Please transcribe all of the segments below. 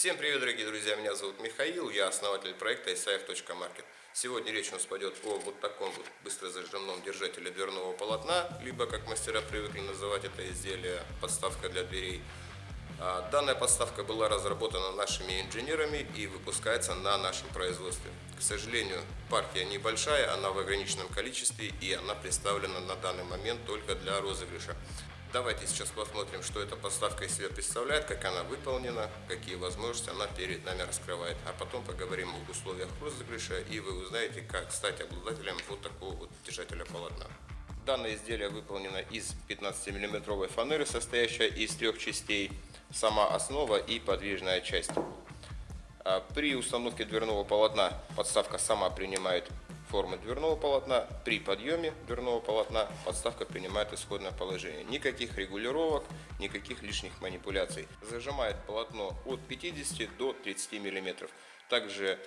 Всем привет, дорогие друзья! Меня зовут Михаил, я основатель проекта isaev.market. Сегодня речь у нас пойдет о вот таком вот быстрозажимном держателе дверного полотна, либо, как мастера привыкли называть это изделие, подставка для дверей. А, данная подставка была разработана нашими инженерами и выпускается на нашем производстве. К сожалению, партия небольшая, она в ограниченном количестве и она представлена на данный момент только для розыгрыша. Давайте сейчас посмотрим, что эта подставка из себя представляет, как она выполнена, какие возможности она перед нами раскрывает. А потом поговорим об условиях розыгрыша, и вы узнаете, как стать обладателем вот такого вот держателя полотна. Данное изделие выполнено из 15 миллиметровой фанеры, состоящей из трех частей, сама основа и подвижная часть. А при установке дверного полотна подставка сама принимает формы дверного полотна. При подъеме дверного полотна подставка принимает исходное положение. Никаких регулировок, никаких лишних манипуляций. Зажимает полотно от 50 до 30 мм. Также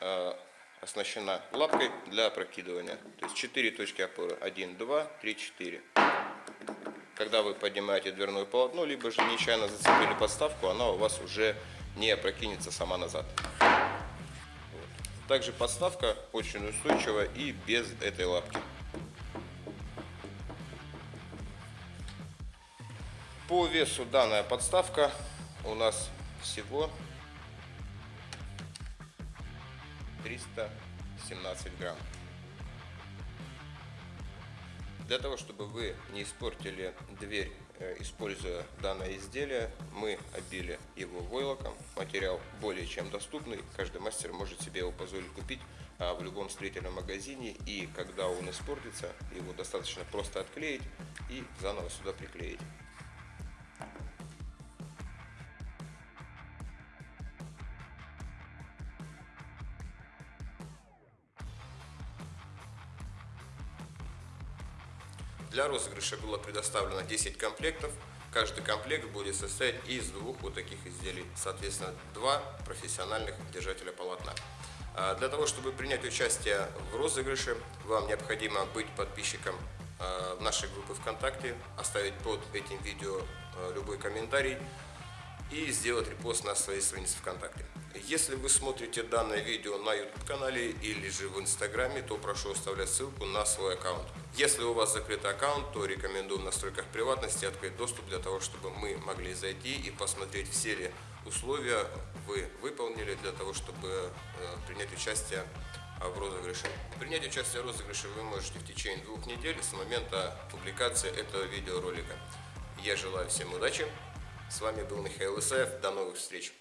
э, оснащена лапкой для опрокидывания. То есть 4 точки опоры. 1, 2, 3, 4. Когда вы поднимаете дверное полотно, либо же нечаянно зацепили подставку, она у вас уже не опрокинется сама назад. Также подставка очень устойчива и без этой лапки. По весу данная подставка у нас всего 317 грамм. Для того, чтобы вы не испортили дверь, э, используя данное изделие, мы обили его войлоком. Материал более чем доступный, каждый мастер может себе его позволить купить а, в любом строительном магазине. И когда он испортится, его достаточно просто отклеить и заново сюда приклеить. Для розыгрыша было предоставлено 10 комплектов. Каждый комплект будет состоять из двух вот таких изделий. Соответственно, два профессиональных держателя полотна. А для того, чтобы принять участие в розыгрыше, вам необходимо быть подписчиком а, нашей группы ВКонтакте, оставить под этим видео а, любой комментарий и сделать репост на своей странице ВКонтакте. Если вы смотрите данное видео на YouTube канале или же в Инстаграме, то прошу оставлять ссылку на свой аккаунт. Если у вас закрытый аккаунт, то рекомендую в настройках приватности открыть доступ для того, чтобы мы могли зайти и посмотреть все ли условия вы выполнили для того, чтобы э, принять участие в розыгрыше. Принять участие в розыгрыше вы можете в течение двух недель с момента публикации этого видеоролика. Я желаю всем удачи. С вами был Михаил Исаев. До новых встреч!